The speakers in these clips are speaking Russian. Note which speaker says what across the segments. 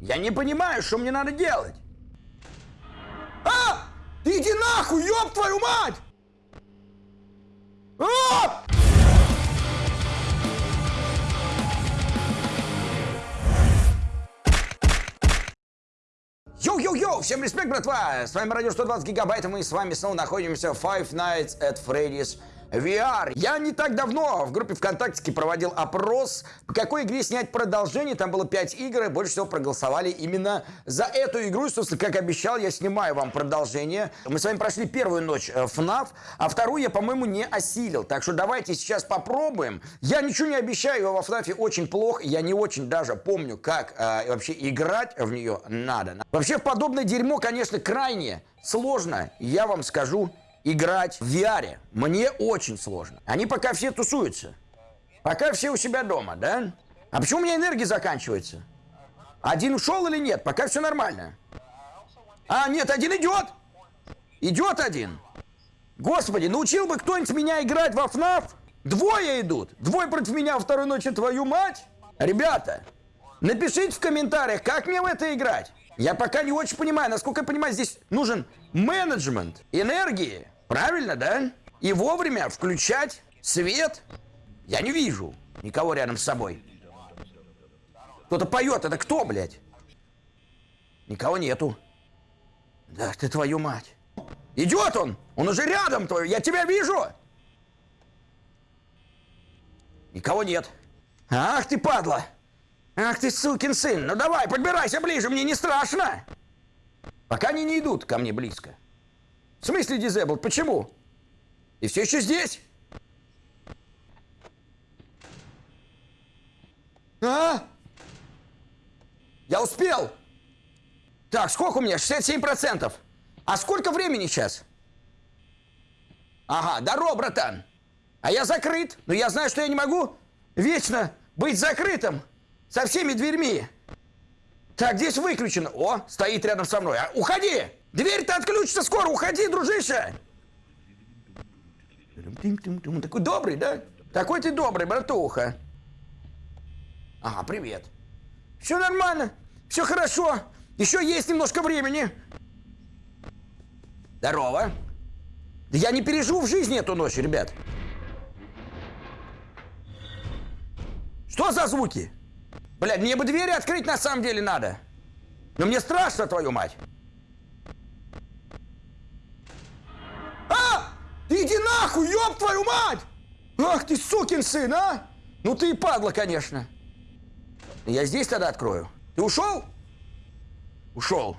Speaker 1: Я не понимаю, что мне надо делать. А! Ты иди нахуй, ёб твою мать! А! Йоу-йоу-йоу! Всем респект, братва! С вами Радио 120 Гигабайт, и мы с вами снова находимся в Five Nights at Freddy's VR. Я не так давно в группе ВКонтакте проводил опрос, по какой игре снять продолжение. Там было 5 игр, и больше всего проголосовали именно за эту игру. И, собственно, как обещал, я снимаю вам продолжение. Мы с вами прошли первую ночь э, FNAF, а вторую я, по-моему, не осилил. Так что давайте сейчас попробуем. Я ничего не обещаю, во FNAF очень плохо. Я не очень даже помню, как э, вообще играть в нее надо. Вообще, в подобное дерьмо, конечно, крайне сложно, я вам скажу играть в VR. Мне очень сложно. Они пока все тусуются. Пока все у себя дома, да? А почему у меня энергия заканчивается? Один ушел или нет? Пока все нормально. А, нет, один идет. Идет один. Господи, научил бы кто-нибудь меня играть во ФНАФ? Двое идут. Двое против меня во второй ночи, твою мать. Ребята, напишите в комментариях, как мне в это играть. Я пока не очень понимаю. Насколько я понимаю, здесь нужен менеджмент энергии. Правильно, да? И вовремя включать свет. Я не вижу никого рядом с собой. Кто-то поет. Это кто, блядь? Никого нету. Да ты твою мать. Идет он! Он уже рядом твой. Я тебя вижу! Никого нет. Ах ты, падла! Ах ты, сукин сын! Ну давай, подбирайся ближе, мне не страшно! Пока они не идут ко мне близко. В смысле дизебл? Почему? И все еще здесь? А? Я успел! Так, сколько у меня? 67%. А сколько времени сейчас? Ага, здорово, братан. А я закрыт. Но я знаю, что я не могу вечно быть закрытым со всеми дверьми. Так, здесь выключено. О, стоит рядом со мной. А, уходи! Дверь-то отключится скоро, уходи, дружище! Такой добрый, да? Такой ты добрый, братуха. Ага, привет. Все нормально, все хорошо. Еще есть немножко времени. Здорово. Да я не переживу в жизни эту ночь, ребят. Что за звуки? Блядь, мне бы двери открыть на самом деле надо. Но мне страшно, твою мать. Ты иди нахуй, ёб твою мать! Ах ты сукин сын, а! Ну ты и падла, конечно. Я здесь тогда открою. Ты ушел? Ушел.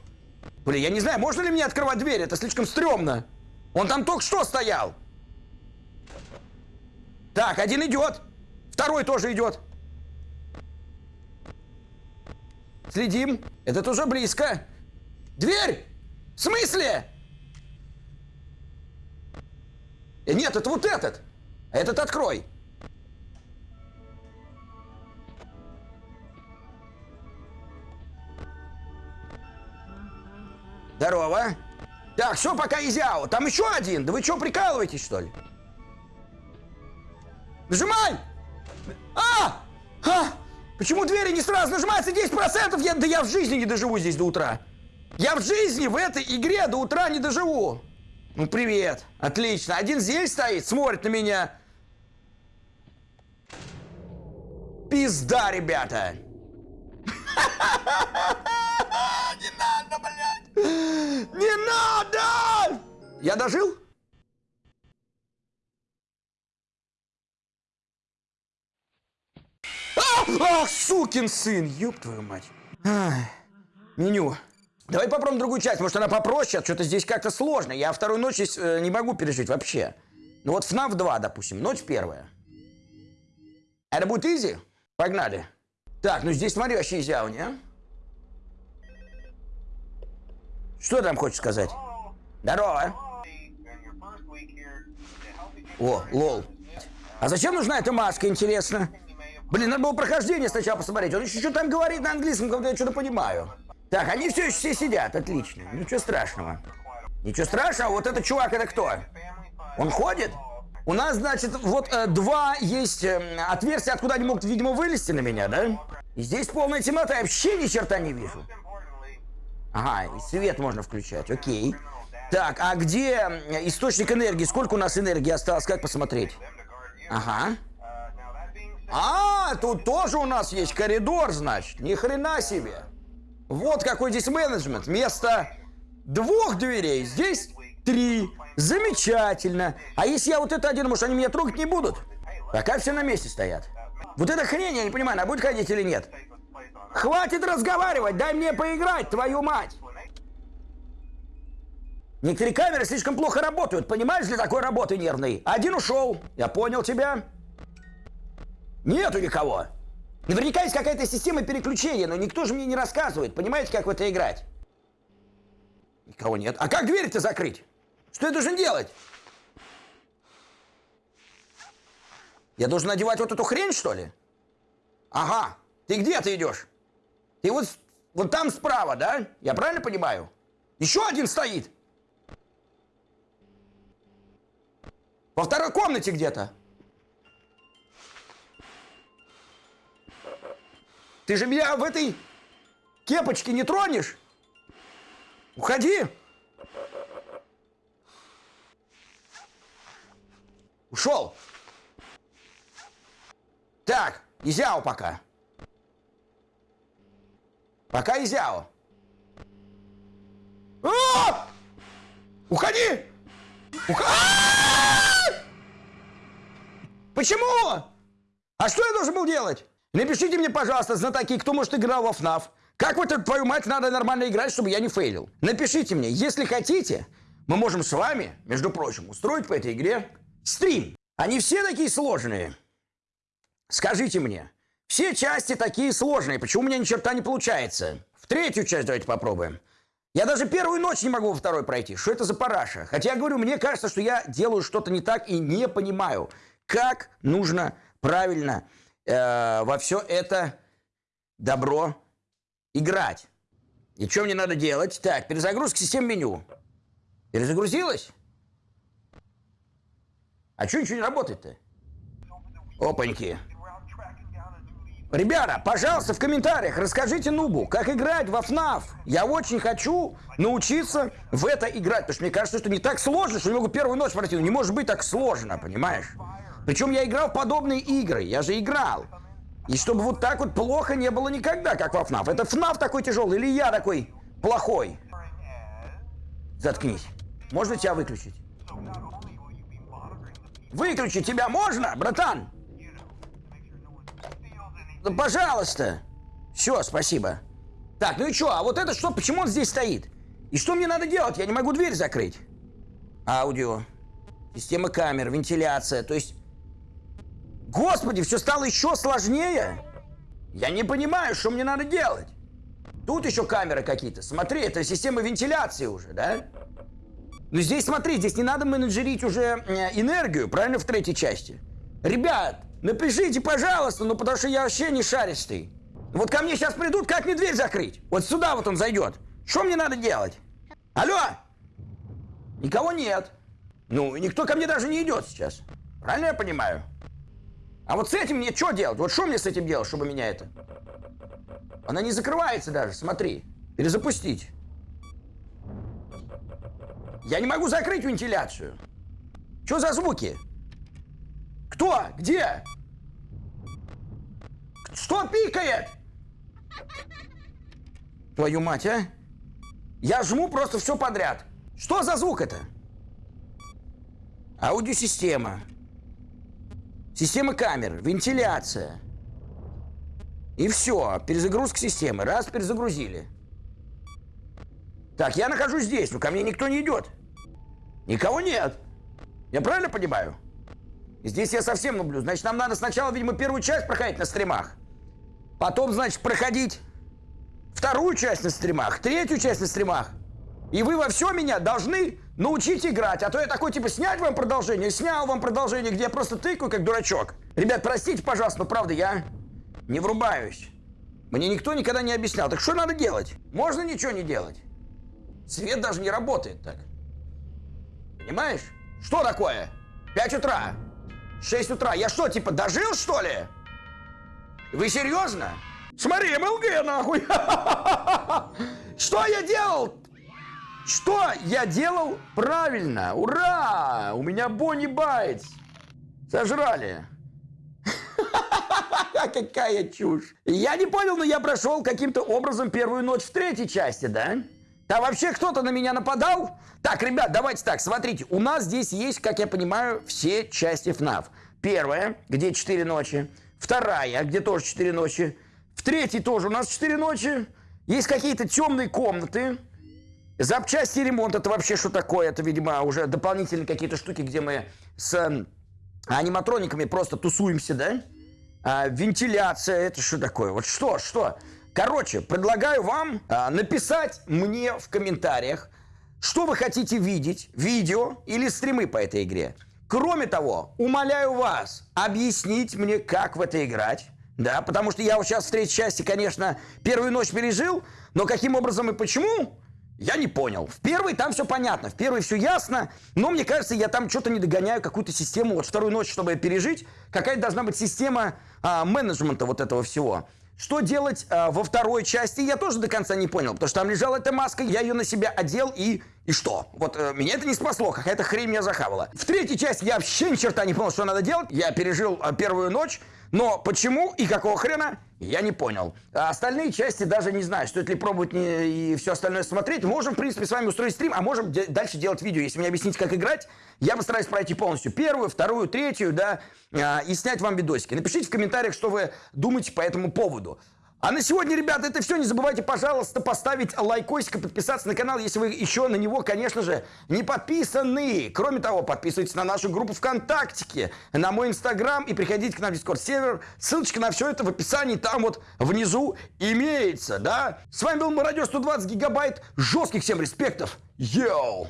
Speaker 1: Блин, я не знаю, можно ли мне открывать дверь? Это слишком стрёмно. Он там только что стоял. Так, один идет. Второй тоже идет. Следим. Этот уже близко. Дверь! В смысле? Э, нет, это вот этот. Этот открой. Здорово. Так, все, пока изяо. Там еще один. Да вы что, прикалываетесь, что ли? Нажимай! А! А! Почему двери не сразу нажимаются 10%? Я, да я в жизни не доживу здесь до утра. Я в жизни в этой игре до утра не доживу. Ну, привет. Отлично. Один здесь стоит, смотрит на меня. Пизда, ребята. Не надо, блядь. Не надо! Я дожил? Ах, сукин сын, ёб твою мать. Меню. Давай попробуем другую часть, может она попроще, а что-то здесь как-то сложно. Я вторую ночь э, не могу пережить вообще. Ну вот FNAF 2, допустим, ночь первая. Это будет изи? Погнали. Так, ну здесь смотри, вообще изяуни, а? Что там хочешь сказать? Здорово. О, лол. А зачем нужна эта маска, интересно? Блин, надо было прохождение сначала посмотреть. Он еще что там говорит на английском, когда я что-то понимаю. Так, они все еще все сидят, отлично. Ничего страшного. Ничего страшного, вот этот чувак, это кто? Он ходит? У нас, значит, вот э, два есть э, отверстия, откуда они могут, видимо, вылезти на меня, да? И здесь полная темнота, я вообще ни черта не вижу. Ага, и свет можно включать, окей. Так, а где источник энергии? Сколько у нас энергии осталось? Как посмотреть? Ага. А, тут тоже у нас есть коридор, значит. Ни хрена себе. Вот какой здесь менеджмент. Вместо двух дверей здесь три. Замечательно. А если я вот это один, может, они меня трогать не будут? Пока все на месте стоят. Вот эта хрень, я не понимаю, она будет ходить или нет? Хватит разговаривать, дай мне поиграть, твою мать! Некоторые камеры слишком плохо работают, понимаешь, для такой работы нервной. Один ушел, я понял тебя. Нету никого. Наверняка есть какая-то система переключения, но никто же мне не рассказывает, понимаете, как в это играть. Никого нет. А как дверь-то закрыть? Что я должен делать? Я должен надевать вот эту хрень, что ли? Ага. Ты где ты идешь? Ты вот, вот там справа, да? Я правильно понимаю? Еще один стоит. Во второй комнате где-то. Ты же меня в этой кепочке не тронешь? Уходи! Ушел. Так, Изяо пока. Пока Изяо. А! Уходи! Ух... А! Почему? А что я должен был делать? Напишите мне, пожалуйста, знатоки, кто, может, играл во FNAF. Как вот твою мать надо нормально играть, чтобы я не фейлил? Напишите мне, если хотите, мы можем с вами, между прочим, устроить по этой игре стрим. Они все такие сложные. Скажите мне, все части такие сложные, почему у меня ни черта не получается? В третью часть давайте попробуем. Я даже первую ночь не могу во второй пройти. Что это за параша? Хотя, я говорю, мне кажется, что я делаю что-то не так и не понимаю, как нужно правильно э, во все это добро играть. И что мне надо делать? Так, перезагрузка систем меню. Перезагрузилась? А что ничего не работает-то? Опаньки. Ребята, пожалуйста, в комментариях расскажите Нубу, как играть во FNAF. Я очень хочу научиться в это играть, потому что мне кажется, что не так сложно, что я могу первую ночь пройти. Ну, не может быть так сложно, понимаешь? Причем я играл в подобные игры, я же играл. И чтобы вот так вот плохо не было никогда, как во FNAF. Это FNAF такой тяжелый или я такой плохой? Заткнись. Можно тебя выключить? Выключить тебя можно, братан? Ну, пожалуйста. Все, спасибо. Так, ну и что? А вот это что? Почему он здесь стоит? И что мне надо делать? Я не могу дверь закрыть. Аудио. Система камер, вентиляция. То есть... Господи, все стало еще сложнее. Я не понимаю, что мне надо делать. Тут еще камеры какие-то. Смотри, это система вентиляции уже, да? Ну здесь, смотри, здесь не надо менеджерить уже э, энергию, правильно, в третьей части. Ребят, напишите, пожалуйста, ну потому что я вообще не шаристый. Вот ко мне сейчас придут, как мне дверь закрыть? Вот сюда вот он зайдет. Что мне надо делать? Алло? Никого нет. Ну, никто ко мне даже не идет сейчас. Правильно я понимаю? А вот с этим мне что делать? Вот что мне с этим делать, чтобы меня это... Она не закрывается даже, смотри. Перезапустить. Я не могу закрыть вентиляцию. Что за звуки? Кто? Где? Что пикает? Твою мать, а? Я жму просто все подряд. Что за звук это? Аудиосистема. Система камер, вентиляция. И все, перезагрузка системы. Раз, перезагрузили. Так, я нахожусь здесь, но ко мне никто не идет. Никого нет. Я правильно понимаю? Здесь я совсем люблю. Значит, нам надо сначала, видимо, первую часть проходить на стримах. Потом, значит, проходить вторую часть на стримах, третью часть на стримах. И вы во все меня должны научить играть. А то я такой, типа, снять вам продолжение, снял вам продолжение, где я просто тыкаю, как дурачок. Ребят, простите, пожалуйста, но правда, я не врубаюсь. Мне никто никогда не объяснял. Так что надо делать? Можно ничего не делать. Свет даже не работает так. Понимаешь? Что такое? 5 утра. 6 утра. Я что, типа, дожил, что ли? Вы серьезно? Смотри, МЛГ, нахуй. Что я делал? Что я делал правильно? Ура! У меня Бонни Байт. Сожрали. Какая чушь. Я не понял, но я прошел каким-то образом первую ночь в третьей части, да? Да вообще кто-то на меня нападал? Так, ребят, давайте так, смотрите. У нас здесь есть, как я понимаю, все части FNAF. Первая, где 4 ночи. Вторая, где тоже 4 ночи. В третьей тоже у нас 4 ночи. Есть какие-то темные комнаты. Запчасти ремонт, это вообще что такое? Это, видимо, уже дополнительные какие-то штуки, где мы с аниматрониками просто тусуемся, да? А, вентиляция, это что такое? Вот что, что? Короче, предлагаю вам а, написать мне в комментариях, что вы хотите видеть, видео или стримы по этой игре. Кроме того, умоляю вас объяснить мне, как в это играть. Да, потому что я вот сейчас в третьей части, конечно, первую ночь пережил, но каким образом и почему, я не понял. В первой там все понятно, в первой все ясно, но мне кажется, я там что-то не догоняю, какую-то систему. Вот вторую ночь, чтобы пережить, какая должна быть система а, менеджмента вот этого всего. Что делать а, во второй части, я тоже до конца не понял, потому что там лежала эта маска, я ее на себя одел и... И что? Вот э, меня это не спасло, какая-то хрень меня захавала. В третьей части я вообще ни черта не понял, что надо делать. Я пережил э, первую ночь, но почему и какого хрена, я не понял. А остальные части даже не знаю, стоит ли пробовать не, и все остальное смотреть. Можем, в принципе, с вами устроить стрим, а можем де- дальше делать видео. Если мне объяснить, как играть, я постараюсь пройти полностью первую, вторую, третью, да, а, и снять вам видосики. Напишите в комментариях, что вы думаете по этому поводу. А на сегодня, ребята, это все. Не забывайте, пожалуйста, поставить лайкосик и подписаться на канал, если вы еще на него, конечно же, не подписаны. Кроме того, подписывайтесь на нашу группу ВКонтакте, на мой Инстаграм и приходите к нам в Дискорд сервер. Ссылочка на все это в описании там вот внизу имеется, да? С вами был Радио 120 гигабайт. Жестких всем респектов. Йоу!